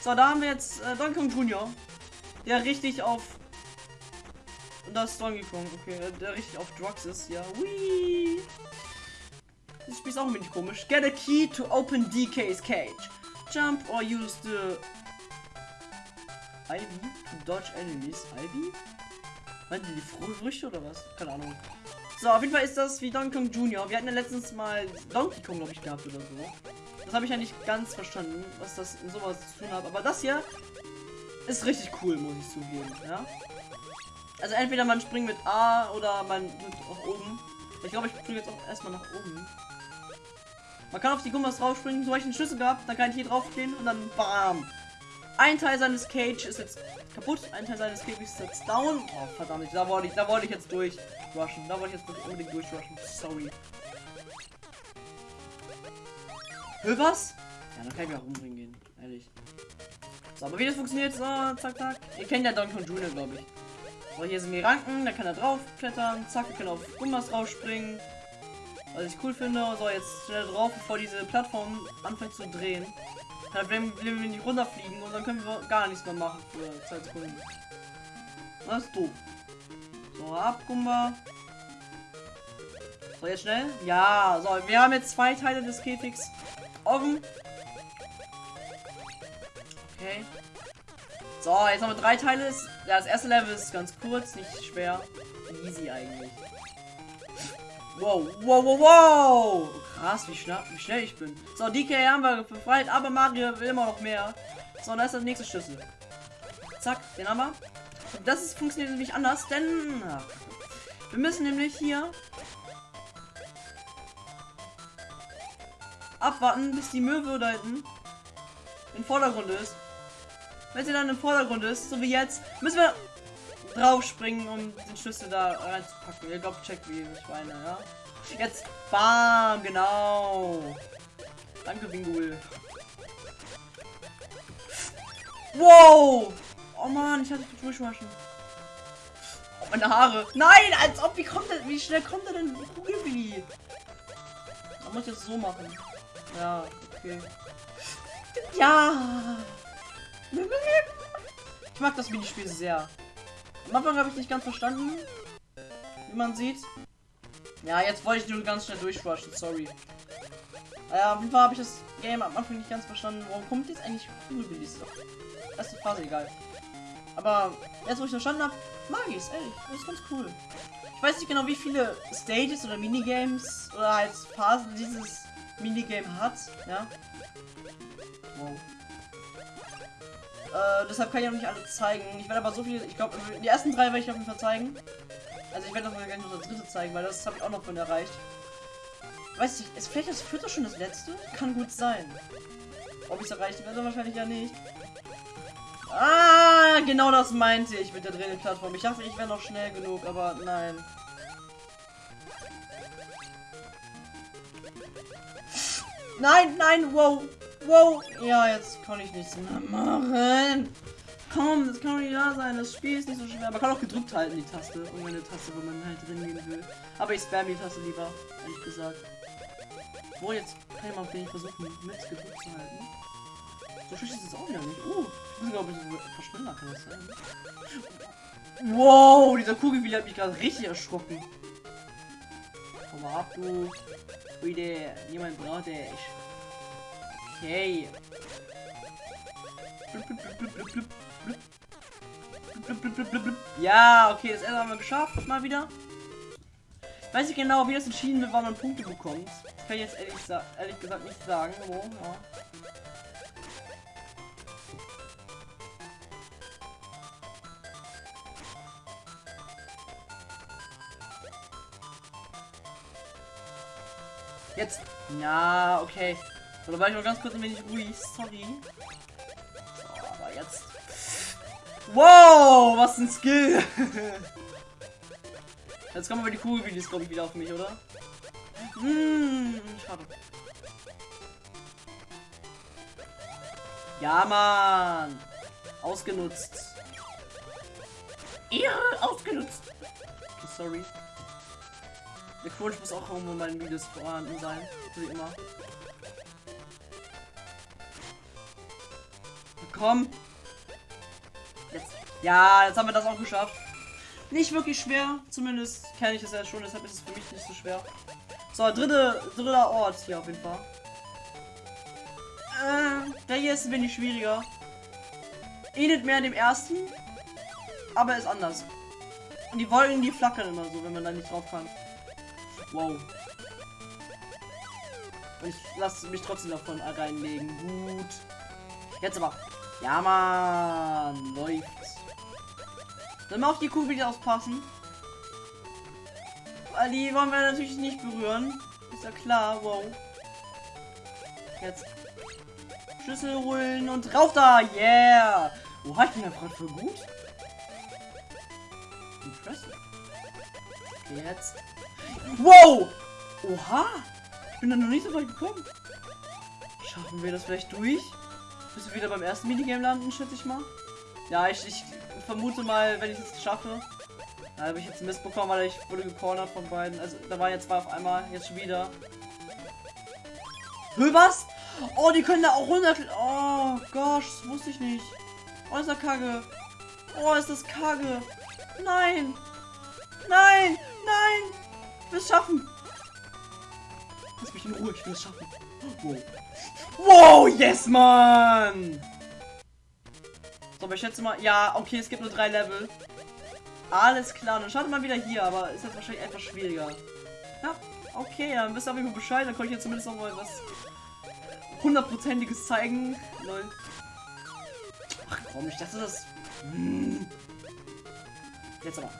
So, da haben wir jetzt äh, Donkey Kong Junior. Der richtig auf. Und das ist Donkey Kong, okay. Der richtig auf Drugs ist, ja. Whee! Das Spiel ist auch ein wenig komisch. Get a key to open DK's cage. Jump or use the Ivy to dodge enemies. Ivy? Meint die die Fr Früchte oder was? Keine Ahnung. So, auf jeden Fall ist das wie Donkey Kong Junior. Wir hatten ja letztens mal Donkey Kong, glaube ich, gehabt oder so. Das habe ich ja nicht ganz verstanden, was das in sowas zu tun hat. Aber das hier ist richtig cool, muss ich zugeben. Ja? Also entweder man springt mit A oder man drückt nach oben. Ich glaube, ich springe jetzt auch erstmal nach oben. Man kann auf die Gummas draufspringen, so habe ich einen Schlüssel gehabt, dann kann ich hier draufgehen und dann BAM! Ein Teil seines Cage ist jetzt kaputt, ein Teil seines Cage ist jetzt down. Oh verdammt, da wollte ich, da wollte ich jetzt durchrushen. Da wollte ich jetzt unbedingt durchrushen. Sorry. Hör was? Ja, dann kann ich mich auch umbringen gehen, ehrlich. So, aber wie das funktioniert, so, zack, zack. Ihr kennt ja Donkey Kong Junior, glaube ich. So, hier sind die Ranken, da kann er drauf klettern, zack, wir können auf Gummas rausspringen. Was ich cool finde, so jetzt schnell drauf, bevor diese Plattform anfängt zu drehen. Dann werden wir nicht runterfliegen und dann können wir gar nichts mehr machen für 2 Sekunden. Das ist doof. So, ab, Gumba. So, jetzt schnell. Ja, so, wir haben jetzt zwei Teile des Käfigs offen. Okay. So, jetzt haben wir drei Teile. Ja, das erste Level ist ganz kurz, nicht schwer. Easy eigentlich. Wow, wow, wow, wow! Krass, wie schnell, wie schnell ich bin. So, DK haben wir befreit, aber Mario will immer noch mehr. So, und da ist der nächste Schlüssel. Zack, den haben wir. Das ist, funktioniert nämlich anders, denn wir müssen nämlich hier abwarten, bis die Möwe da hinten im Vordergrund ist. Wenn sie dann im Vordergrund ist, so wie jetzt, müssen wir draufspringen, um den Schlüssel da reinzupacken. Ihr glaubt, checkt wie ich meine, ja? Jetzt, bam, genau. Danke, Bingul. Wow! Oh man, ich hatte durchwaschen. Oh, meine Haare. Nein, als ob, wie kommt der, wie schnell kommt er denn Kugelwilli? Man muss jetzt so machen. Ja, okay. Ja! Ich mag das Minispiel sehr. Am Anfang habe ich nicht ganz verstanden, wie man sieht. Ja, jetzt wollte ich nur ganz schnell durchwatchen, sorry. Ja, auf jeden Fall habe ich das Game am Anfang nicht ganz verstanden. Warum kommt jetzt eigentlich Kugelbillis? Erste Phase, egal. Aber jetzt, wo ich verstanden habe, mag ich es, ehrlich. Das ist ganz cool. Ich weiß nicht genau, wie viele Stages oder Minigames oder halt Phasen dieses Minigame hat, ja. Wow. Äh, deshalb kann ich auch nicht alle zeigen. Ich werde aber so viel, ich glaube, die ersten drei werde ich auf jeden Fall zeigen. Also ich werde das mal gleich noch das dritte zeigen, weil das habe ich auch noch von erreicht. Weiß ich, ist vielleicht das vierte schon das letzte? Kann gut sein. Ob ich es erreicht werde, wahrscheinlich ja nicht. Ah, genau das meinte ich mit der drehenden Plattform. Ich dachte, ich wäre noch schnell genug, aber nein. Nein, nein, wow. Wow. Ja, jetzt kann ich nichts mehr machen. Komm, das kann doch nicht da sein. Das Spiel ist nicht so schwer. Man kann auch gedrückt halten, die Taste. Irgendeine Taste, wo man halt drin gehen will. Aber ich spam die Taste lieber, ehrlich gesagt. Wo jetzt kann ich mal vielleicht versuchen, mit gedrückt zu halten. So schlecht ist es auch wieder nicht. Uh, ich muss glaube ich verschneller kann das sein. Wow, dieser Kugelwille hat mich gerade richtig erschrocken. Komm mal ab, du. Bitte, niemand braucht dich. Okay. Ja, okay, das erste haben wir geschafft, mal wieder. Weiß ich genau, wie das entschieden wird, wann man Punkte bekommt. Das kann ich jetzt ehrlich, ehrlich gesagt nicht sagen. Oh, ja. Jetzt. Na, okay. Da war ich noch ganz kurz ein wenig ruhig. Sorry. So, aber jetzt. Wow, was ein Skill. *laughs* Jetzt kommen aber die Kugelvideos, glaube ich, wieder auf mich, oder? Hm, schade. Ja, Mann. Ausgenutzt. Ehre ausgenutzt. Sorry. Der Crunch muss auch irgendwo in meinen Videos vorhanden sein. Wie immer. Komm. Jetzt. Ja, jetzt haben wir das auch geschafft. Nicht wirklich schwer. Zumindest kenne ich es ja schon, deshalb ist es für mich nicht so schwer. So, dritte, dritter Ort hier auf jeden Fall. Äh, der hier ist ein wenig schwieriger. Ähnelt mehr dem ersten, aber ist anders. Und die Wolken, die flackern immer so, wenn man da nicht drauf kann. Wow. Und ich lasse mich trotzdem davon reinlegen. Gut. Jetzt aber. Ja, man. Läuft. Dann mal auf die Kugel wieder aufpassen. Weil die wollen wir natürlich nicht berühren. Ist ja klar. Wow. Jetzt. Schlüssel holen und rauf da. Yeah. Oha, ich bin ja gerade für gut. Impressive. Jetzt. Wow! Oha! Ich bin da noch nicht so weit gekommen. Schaffen wir das vielleicht durch? Bis wir wieder beim ersten Minigame landen, schätze ich mal. Ja, ich, ich vermute mal, wenn ich es schaffe. Da habe ich jetzt Mist bekommen, weil ich wurde gecornert von beiden. Also da waren jetzt zwei auf einmal, jetzt schon wieder. Hö, was? Oh, die können da auch runter. Oh, gosh, das wusste ich nicht. Oh, ist das kacke. Oh, ist das kacke. Nein. Nein, nein. Ich will es schaffen. Lass mich in Ruhe, ich will es schaffen. Wow. Wow, yes, man. So, aber ich schätze mal, ja, okay, es gibt nur drei Level. Alles klar, dann startet mal wieder hier, aber ist jetzt wahrscheinlich etwas schwieriger. Ja, okay, dann wisst ihr auf jeden Fall Bescheid, dann konnte ich jetzt zumindest noch mal was hundertprozentiges zeigen. Lol. Ach komm, ich dachte das. Hm. Jetzt aber.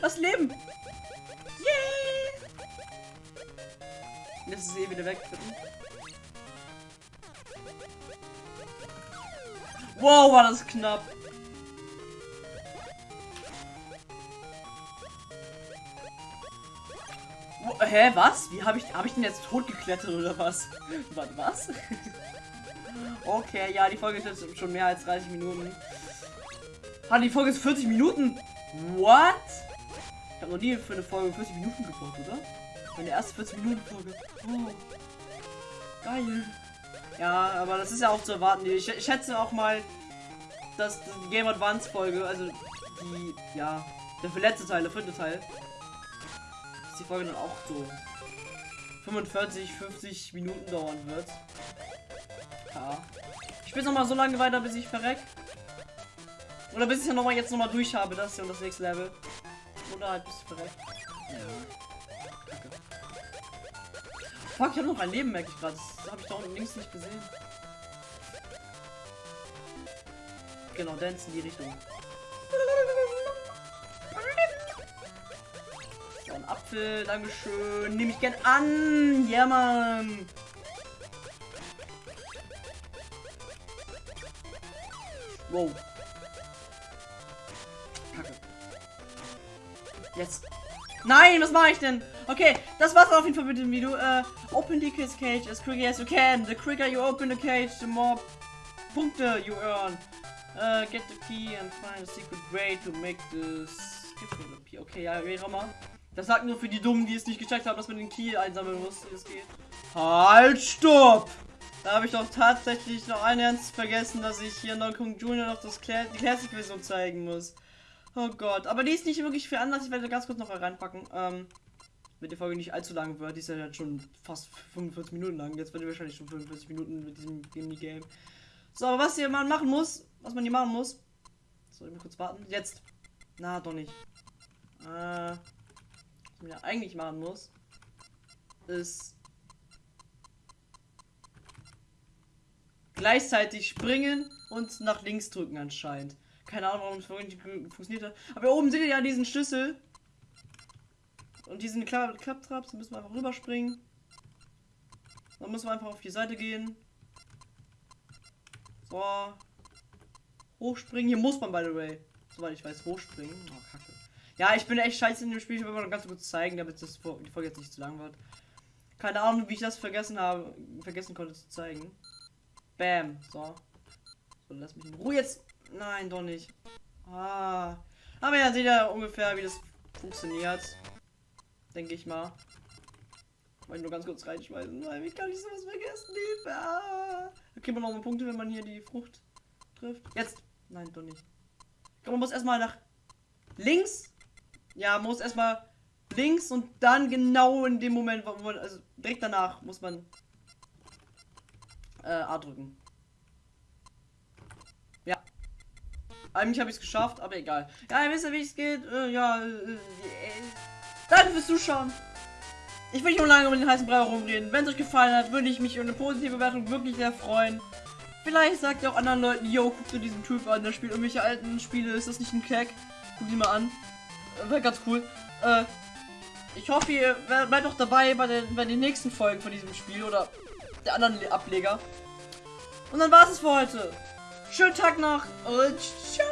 Das Leben! Yay! Jetzt ist sie eh wieder weg. Wow, war das knapp. Hä, was? Wie habe ich, habe ich den jetzt tot geklettert oder was? *laughs* Warte, was? *laughs* okay, ja, die Folge ist jetzt schon mehr als 30 Minuten. Ah, die Folge ist 40 Minuten. What? Ich habe noch nie für eine Folge 40 Minuten gebraucht, oder? Meine erste 40 Minuten Folge. Oh. Geil. Ja, aber das ist ja auch zu erwarten. Ich, schätze auch mal, dass die Game Advance Folge, also die, ja, der letzte Teil, der fünfte Teil, dass die Folge dann auch so 45, 50 Minuten dauern wird. Ja. Ich spiele noch mal so lange weiter, bis ich verreck. Oder bis ich ja noch mal jetzt noch mal durch habe, das hier und das nächste Level. Oder halt bis ich verreck. Ja. Fuck, ich habe noch ein Leben, merke ich gerade. Das habe ich da unten links nicht gesehen. Genau, dance in die Richtung. So, ein Apfel, Dankeschön. Nehme ich gern an. Ja, Mann. Wow. Kacke. Jetzt. Nein, was mache ich denn? Okay, das war's auf jeden Fall mit dem Video. Uh, open the cage as quickly as you can. The quicker you open the cage, the more Punkte you earn. Uh, get the key and find a secret way to make this Okay, ja, wie auch immer. Das sagt nur für die Dummen, die es nicht gecheckt haben, dass man den Key einsammeln muss, wie es geht. Halt, stopp! Da habe ich doch tatsächlich noch ein Ernst vergessen, dass ich hier Donkey Kong Junior noch das Cla die Classic-Version zeigen muss. Oh Gott, aber die ist nicht wirklich viel anders. Ich werde ganz kurz noch reinpacken. Ähm, wenn die Folge nicht allzu lang wird, die ist ja jetzt schon fast 45 Minuten lang. Jetzt wird die wahrscheinlich schon 45 Minuten mit diesem Game. So, aber was hier man machen muss, was man hier machen muss. Soll ich mal kurz warten? Jetzt. Na, doch nicht. Äh, was man ja eigentlich machen muss, ist gleichzeitig springen und nach links drücken anscheinend. Keine Ahnung, warum es funktioniert hat. Aber hier oben seht ihr ja diesen Schlüssel. Und diesen Kla Klapptraps müssen wir einfach rüberspringen. Dann müssen wir einfach auf die Seite gehen. So. Hochspringen. Hier muss man, by the way. Soweit ich weiß, hochspringen. Oh, kacke. Ja, ich bin echt scheiße in dem Spiel. Ich will mal ganz kurz zeigen, damit das die Folge jetzt nicht zu lang wird. Keine Ahnung, wie ich das vergessen habe, vergessen konnte zu zeigen. Bam. So. So, lass mich in Ruhe jetzt. Nein, doch nicht. Ah. Aber ja, seht ihr ungefähr, wie das funktioniert. Denke ich mal. Wollte nur ganz kurz reinschmeißen, weil wie kann ich sowas vergessen? Hilfe! Ah. Da kriegt man noch mal Punkte, wenn man hier die Frucht trifft. Jetzt! Nein, doch nicht. Glaube, man muss erstmal nach links. Ja, muss erstmal links und dann genau in dem Moment, wo man, also direkt danach muss man äh, A drücken. Ja. Eigentlich habe ich es geschafft, aber egal. Ja, ihr wisst ja, wie es geht. Äh, ja, äh, äh, danke fürs Zuschauen. Ich will nicht nur lange um den heißen Brei rumreden. Wenn es euch gefallen hat, würde ich mich über eine positive Bewertung wirklich sehr freuen. Vielleicht sagt ihr auch anderen Leuten, yo, guck dir diesen Typ an, der spielt irgendwelche alten Spiele, ist das nicht ein Crack? Guck die mal an. Wäre ganz cool. Äh, ich hoffe, ihr bleibt auch dabei bei den, bei den nächsten Folgen von diesem Spiel oder der anderen Ableger. Und dann war es für heute. Schönen Tag noch und ciao.